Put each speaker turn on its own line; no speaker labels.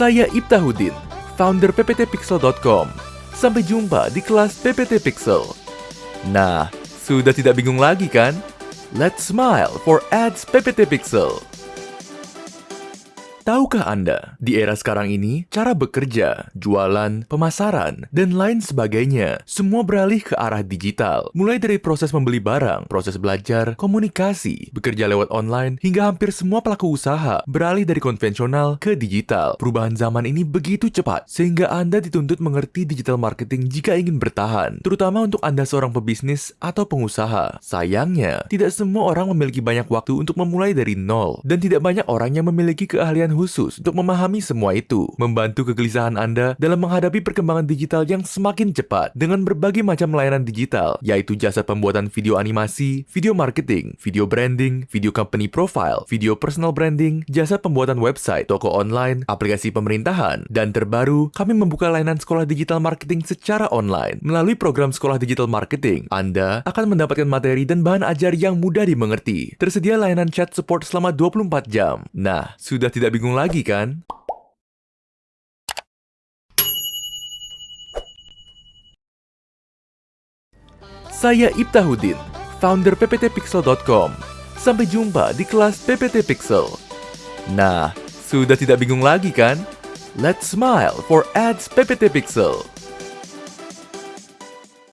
Saya Ibtahudin, founder pptpixel.com. Sampai jumpa di kelas PPT Pixel. Nah, sudah tidak bingung lagi kan? Let's smile for ads PPT Pixel. Tahukah Anda, di era sekarang ini, cara bekerja, jualan, pemasaran, dan lain sebagainya, semua beralih ke arah digital. Mulai dari proses membeli barang, proses belajar, komunikasi, bekerja lewat online, hingga hampir semua pelaku usaha beralih dari konvensional ke digital. Perubahan zaman ini begitu cepat, sehingga Anda dituntut mengerti digital marketing jika ingin bertahan, terutama untuk Anda seorang pebisnis atau pengusaha. Sayangnya, tidak semua orang memiliki banyak waktu untuk memulai dari nol, dan tidak banyak orang yang memiliki keahlian khusus untuk memahami semua itu, membantu kegelisahan Anda dalam menghadapi perkembangan digital yang semakin cepat dengan berbagai macam layanan digital, yaitu jasa pembuatan video animasi, video marketing, video branding, video company profile, video personal branding, jasa pembuatan website, toko online, aplikasi pemerintahan, dan terbaru, kami membuka layanan sekolah digital marketing secara online. Melalui program sekolah digital marketing, Anda akan mendapatkan materi dan bahan ajar yang mudah dimengerti. Tersedia layanan chat support selama 24 jam. Nah, sudah tidak bingung lagi kan? Saya Ibtahudin, founder pptpixel.com. Sampai jumpa di kelas PPT Pixel. Nah, sudah tidak bingung lagi kan? Let's smile for ads PPT Pixel.